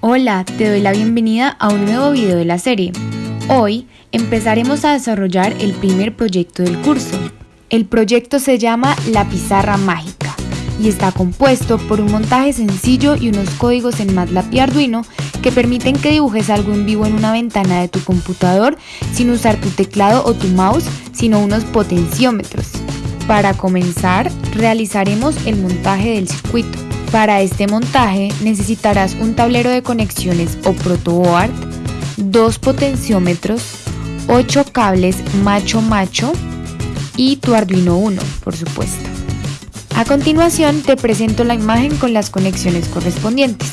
Hola, te doy la bienvenida a un nuevo video de la serie. Hoy empezaremos a desarrollar el primer proyecto del curso. El proyecto se llama La Pizarra Mágica y está compuesto por un montaje sencillo y unos códigos en MATLAB y Arduino que permiten que dibujes algo en vivo en una ventana de tu computador sin usar tu teclado o tu mouse, sino unos potenciómetros. Para comenzar, realizaremos el montaje del circuito. Para este montaje necesitarás un tablero de conexiones o protoboard, dos potenciómetros, 8 cables macho-macho y tu Arduino 1, por supuesto. A continuación te presento la imagen con las conexiones correspondientes.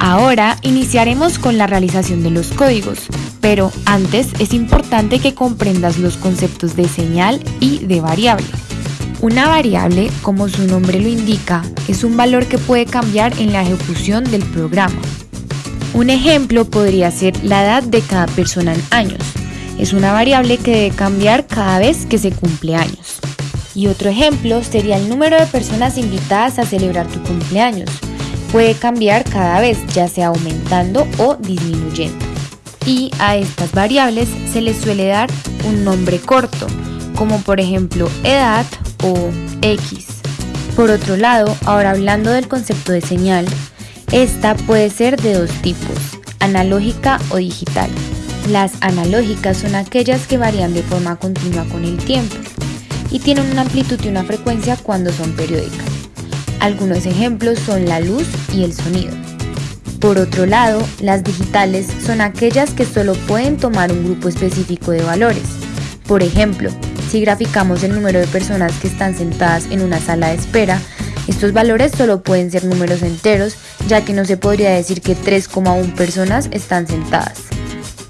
Ahora iniciaremos con la realización de los códigos, pero antes es importante que comprendas los conceptos de señal y de variable. Una variable, como su nombre lo indica, es un valor que puede cambiar en la ejecución del programa. Un ejemplo podría ser la edad de cada persona en años. Es una variable que debe cambiar cada vez que se cumple años. Y otro ejemplo sería el número de personas invitadas a celebrar tu cumpleaños. Puede cambiar cada vez, ya sea aumentando o disminuyendo. Y a estas variables se les suele dar un nombre corto, como por ejemplo edad o X. Por otro lado, ahora hablando del concepto de señal, esta puede ser de dos tipos, analógica o digital. Las analógicas son aquellas que varían de forma continua con el tiempo y tienen una amplitud y una frecuencia cuando son periódicas. Algunos ejemplos son la luz y el sonido. Por otro lado, las digitales son aquellas que solo pueden tomar un grupo específico de valores. Por ejemplo, si graficamos el número de personas que están sentadas en una sala de espera, estos valores solo pueden ser números enteros, ya que no se podría decir que 3,1 personas están sentadas.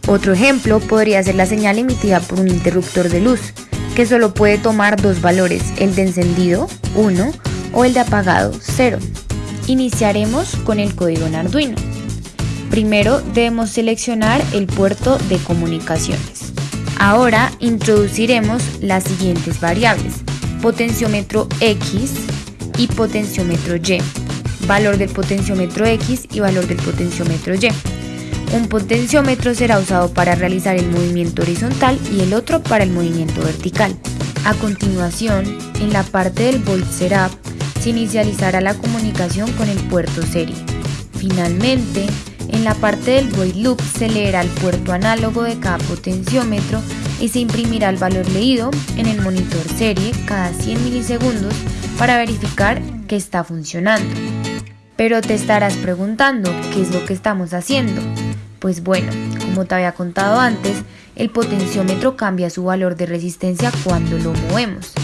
Otro ejemplo podría ser la señal emitida por un interruptor de luz, que solo puede tomar dos valores, el de encendido, 1, o el de apagado, 0. Iniciaremos con el código en Arduino. Primero debemos seleccionar el puerto de comunicaciones. Ahora introduciremos las siguientes variables, potenciómetro X y potenciómetro Y, valor del potenciómetro X y valor del potenciómetro Y. Un potenciómetro será usado para realizar el movimiento horizontal y el otro para el movimiento vertical. A continuación, en la parte del volt setup, se inicializará la comunicación con el puerto serie. Finalmente, en la parte del void loop se leerá el puerto análogo de cada potenciómetro y se imprimirá el valor leído en el monitor serie cada 100 milisegundos para verificar que está funcionando. Pero te estarás preguntando, ¿qué es lo que estamos haciendo? Pues bueno, como te había contado antes, el potenciómetro cambia su valor de resistencia cuando lo movemos.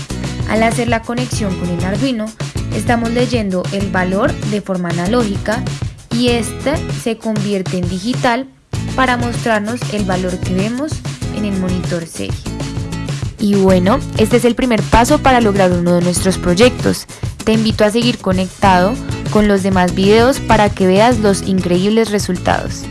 Al hacer la conexión con el Arduino, estamos leyendo el valor de forma analógica y este se convierte en digital para mostrarnos el valor que vemos en el monitor serie. Y bueno, este es el primer paso para lograr uno de nuestros proyectos. Te invito a seguir conectado con los demás videos para que veas los increíbles resultados.